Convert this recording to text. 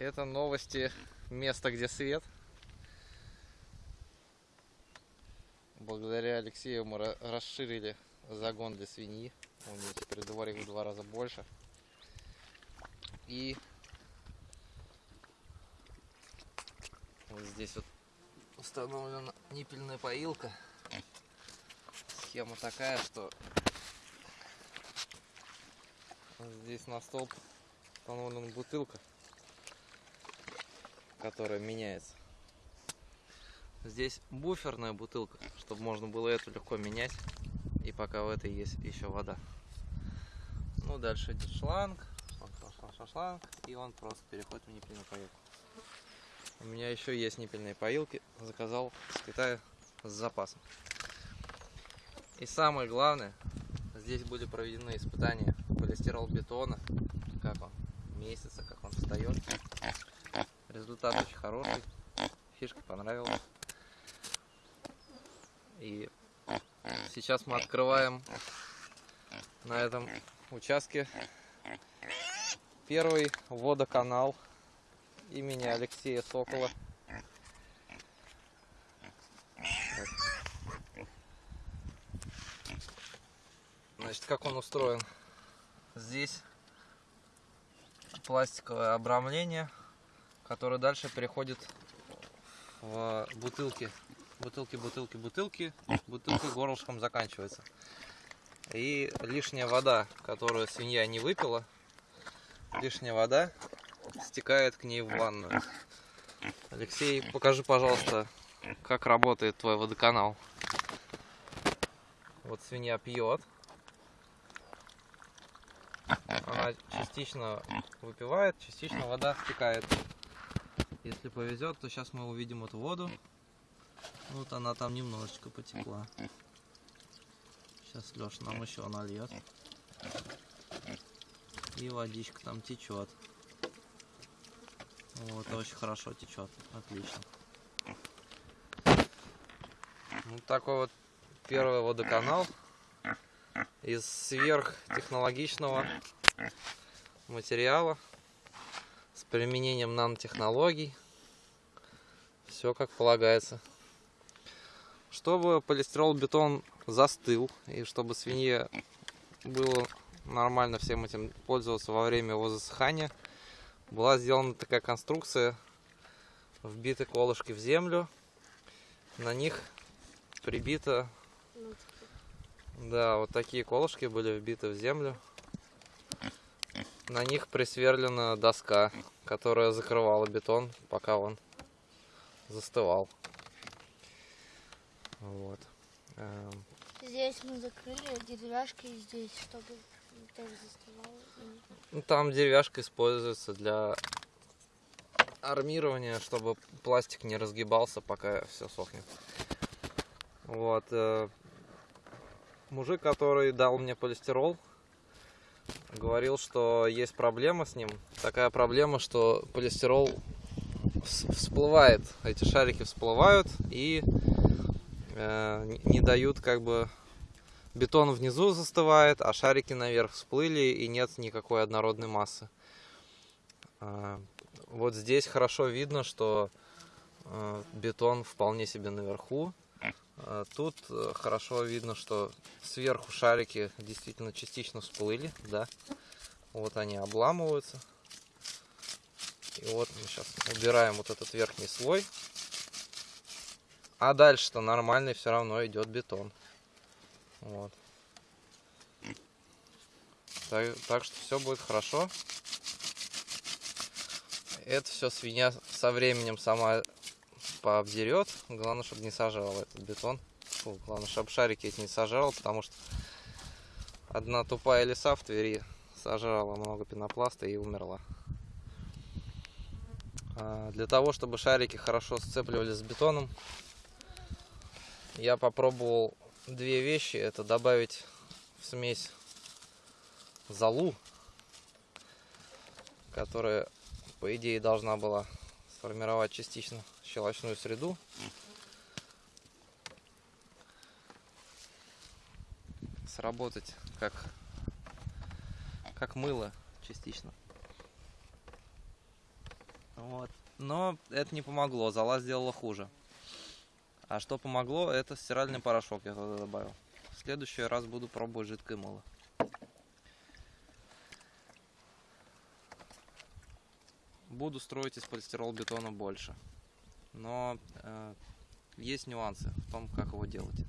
Это новости места, где свет. Благодаря Алексею мы ра- расширили загон для свиньи. У нее теперь дворик в два раза больше. И вот здесь вот установлена ниппельная поилка. Схема такая, что здесь на столб установлена бутылка, которая меняется. Здесь буферная бутылка, чтобы можно было эту легко менять. И пока в этой есть еще вода. Ну, дальше идет шланг, шланг, шланг, шланг, шланг, и он просто переходит в ниппельную поилку. У меня еще есть ниппельные поилки, заказал с Китая с запасом. И самое главное, здесь были проведены испытания полистирол бетона, как он месяца, как он встает. Результат очень хороший, фишка понравилась. И сейчас мы открываем на этом участке первый водоканал имени Алексея Сокола. Значит, как он устроен? Здесь пластиковое обрамление, которое дальше переходит в бутылки. Бутылки, бутылки, бутылки. Бутылка горлышком заканчивается. И лишняя вода, которую свинья не выпила, лишняя вода стекает к ней в ванную. Алексей, покажи, пожалуйста, как работает твой водоканал. Вот свинья пьет. Она частично выпивает, частично вода стекает. Если повезет, то сейчас мы увидим эту воду. Вот она там немножечко потекла. Сейчас Леша нам еще нальет. И водичка там течет. Вот, очень хорошо течет. Отлично. Вот такой вот первый водоканал из сверхтехнологичного материала применением нанотехнологий. Все как полагается. Чтобы полистирол бетон застыл и чтобы свинье было нормально всем этим пользоваться во время его засыхания, была сделана такая конструкция, вбиты колышки в землю, на них прибито, да, вот такие колышки были вбиты в землю, на них присверлена доска, которая закрывала бетон, пока он застывал. Вот. Эм, Здесь мы закрыли деревяшкой здесь, чтобы тоже заставало. Ну, там деревяшка используется для армирования, чтобы пластик не разгибался, пока все сохнет. Вот. э, Мужик, который дал мне полистирол, говорил, что есть проблема с ним. Такая проблема, что полистирол вс- всплывает, эти шарики всплывают и э, не- дают как бы бетон внизу застывает, а шарики наверх всплыли и нет никакой однородной массы. А, Вот здесь хорошо видно, что э, бетон вполне себе наверху. А Тут э, хорошо видно, что сверху шарики действительно частично всплыли, да. Вот они обламываются. И вот мы сейчас убираем вот этот верхний слой. А дальше-то нормальный все равно идет бетон. Вот. Так, так что все будет хорошо. Это все свинья со временем сама пообдерет. Главное, чтобы не сажал этот бетон. Фу, главное, чтобы шарики эти не сажал, потому что одна тупая лиса в Твери сожрала много пенопласта и умерла. А, Для того, чтобы шарики хорошо сцепливались с бетоном, я попробовал две вещи. Это добавить в смесь золу, которая, по идее, должна была сформировать частично щелочную среду. Сработать как, как мыло частично. Вот. Но это не помогло, зола сделала хуже. А что помогло, это стиральный порошок я туда добавил. В следующий раз буду пробовать жидкое мыло. Буду строить из полистирол-бетона больше. Но э, есть нюансы в том, как его делать.